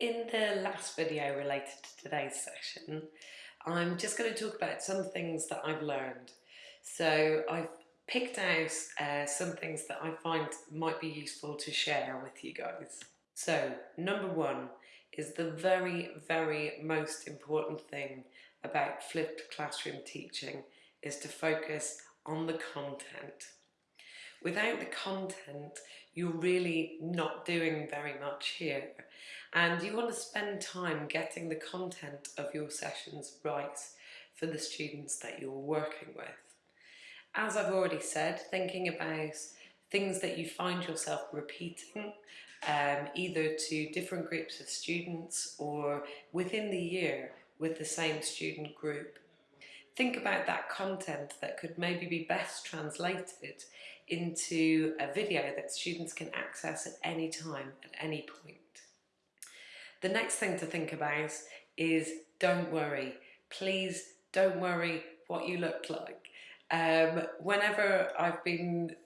In the last video related to today's session, I'm just going to talk about some things that I've learned. So I've picked out uh, some things that I find might be useful to share with you guys. So number one is the very, very most important thing about flipped classroom teaching is to focus on the content. Without the content, you're really not doing very much here. And you want to spend time getting the content of your sessions right for the students that you're working with. As I've already said, thinking about things that you find yourself repeating, um, either to different groups of students or within the year with the same student group. Think about that content that could maybe be best translated into a video that students can access at any time, at any point. The next thing to think about is don't worry. Please don't worry what you look like. Um, whenever I've been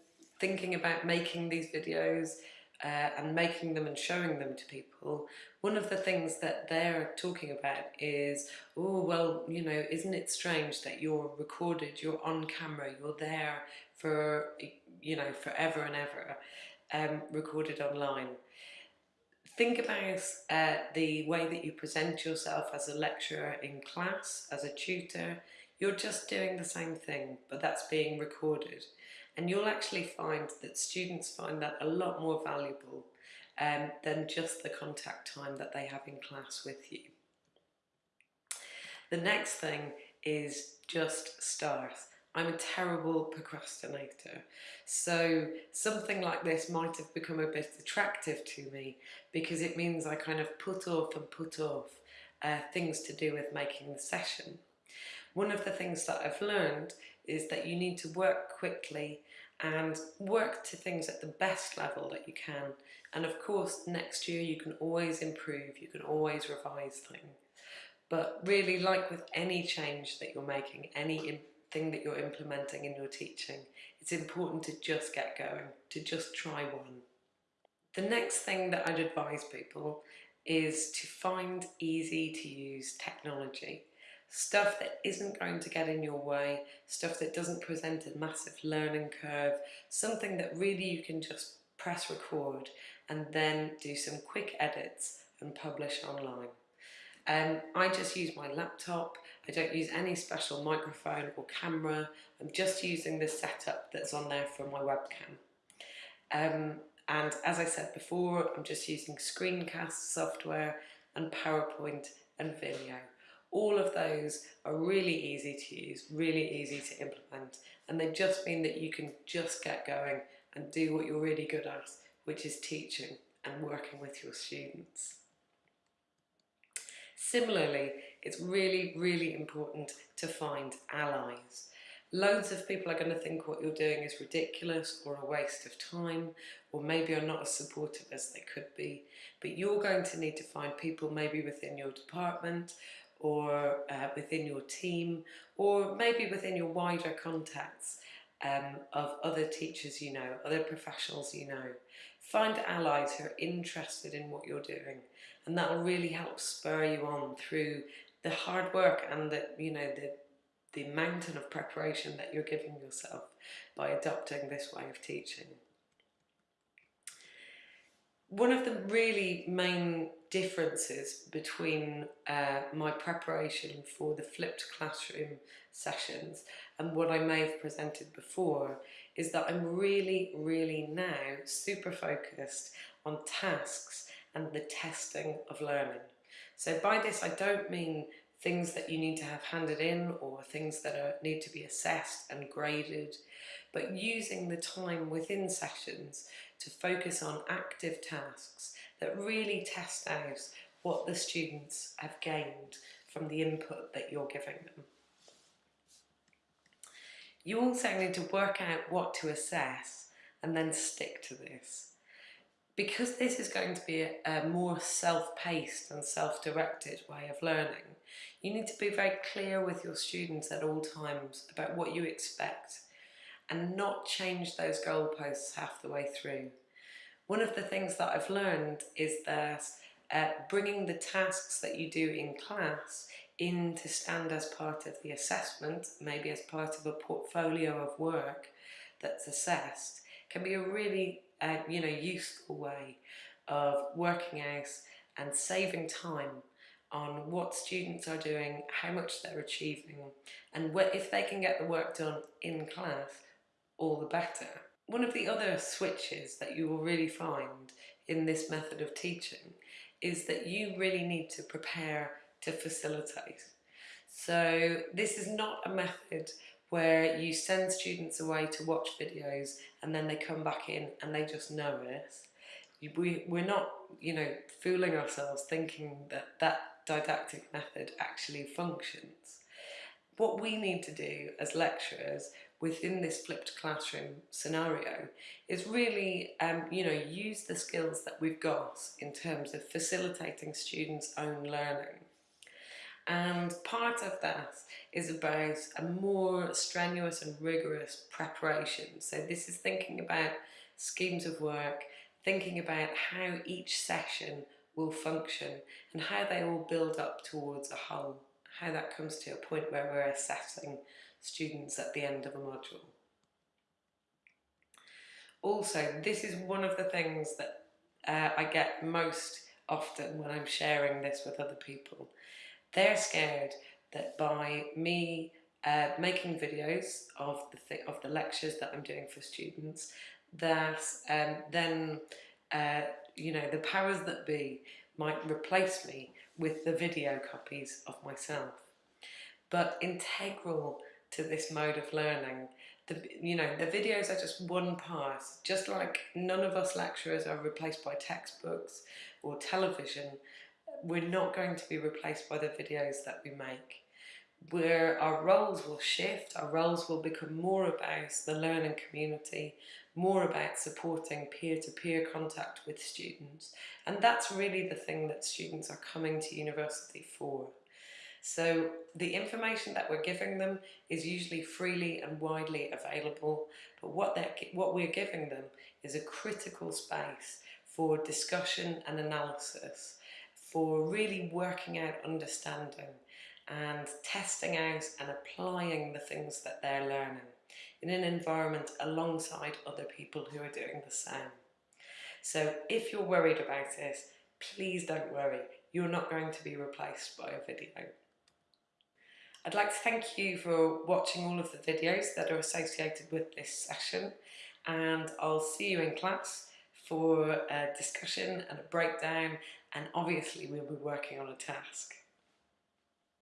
thinking about making these videos uh, and making them and showing them to people, one of the things that they're talking about is, oh, well, you know, isn't it strange that you're recorded, you're on camera, you're there for, you know, forever and ever, um, recorded online. Think about uh, the way that you present yourself as a lecturer in class, as a tutor. You're just doing the same thing, but that's being recorded. And you'll actually find that students find that a lot more valuable um, than just the contact time that they have in class with you. The next thing is just start. I'm a terrible procrastinator. So something like this might have become a bit attractive to me because it means I kind of put off and put off uh, things to do with making the session. One of the things that I've learned is that you need to work quickly and work to things at the best level that you can. And of course, next year you can always improve, you can always revise things. But really, like with any change that you're making, any thing that you're implementing in your teaching, it's important to just get going, to just try one. The next thing that I'd advise people is to find easy to use technology. Stuff that isn't going to get in your way, stuff that doesn't present a massive learning curve, something that really you can just press record and then do some quick edits and publish online. Um, I just use my laptop, I don't use any special microphone or camera, I'm just using the setup that's on there for my webcam. Um, and as I said before, I'm just using screencast software and PowerPoint and Vimeo. All of those are really easy to use, really easy to implement, and they just mean that you can just get going and do what you're really good at, which is teaching and working with your students. Similarly, it's really, really important to find allies. Loads of people are going to think what you're doing is ridiculous or a waste of time, or maybe are not as supportive as they could be. But you're going to need to find people maybe within your department or uh, within your team, or maybe within your wider contacts um, of other teachers you know, other professionals you know. Find allies who are interested in what you're doing and that will really help spur you on through the hard work and the, you know, the, the mountain of preparation that you're giving yourself by adopting this way of teaching. One of the really main differences between uh, my preparation for the flipped classroom sessions and what I may have presented before is that I'm really, really now super focused on tasks and the testing of learning. So by this I don't mean things that you need to have handed in or things that are, need to be assessed and graded, but using the time within sessions to focus on active tasks that really test out what the students have gained from the input that you're giving them. You also need to work out what to assess and then stick to this. Because this is going to be a, a more self-paced and self-directed way of learning, you need to be very clear with your students at all times about what you expect and not change those goalposts half the way through. One of the things that I've learned is that uh, bringing the tasks that you do in class in to stand as part of the assessment, maybe as part of a portfolio of work that's assessed, can be a really you know useful way of working out and saving time on what students are doing, how much they're achieving, and if they can get the work done in class, all the better. One of the other switches that you will really find in this method of teaching is that you really need to prepare to facilitate. So this is not a method where you send students away to watch videos and then they come back in and they just know it. We, we're not, you know, fooling ourselves thinking that that didactic method actually functions. What we need to do as lecturers within this flipped classroom scenario is really, um, you know, use the skills that we've got in terms of facilitating students' own learning. And part of that is about a more strenuous and rigorous preparation. So this is thinking about schemes of work, thinking about how each session will function and how they all build up towards a whole, how that comes to a point where we're assessing students at the end of a module. Also, this is one of the things that uh, I get most often when I'm sharing this with other people. They're scared that by me uh, making videos of the th of the lectures that I'm doing for students, that um, then uh, you know the powers that be might replace me with the video copies of myself. But integral to this mode of learning, the, you know, the videos are just one part, just like none of us lecturers are replaced by textbooks or television, we're not going to be replaced by the videos that we make. Where our roles will shift, our roles will become more about the learning community, more about supporting peer-to-peer -peer contact with students. And that's really the thing that students are coming to university for. So the information that we're giving them is usually freely and widely available, but what, they're, what we're giving them is a critical space for discussion and analysis for really working out understanding and testing out and applying the things that they're learning in an environment alongside other people who are doing the same. So if you're worried about this, please don't worry. You're not going to be replaced by a video. I'd like to thank you for watching all of the videos that are associated with this session and I'll see you in class for a discussion and a breakdown and obviously we'll be working on a task.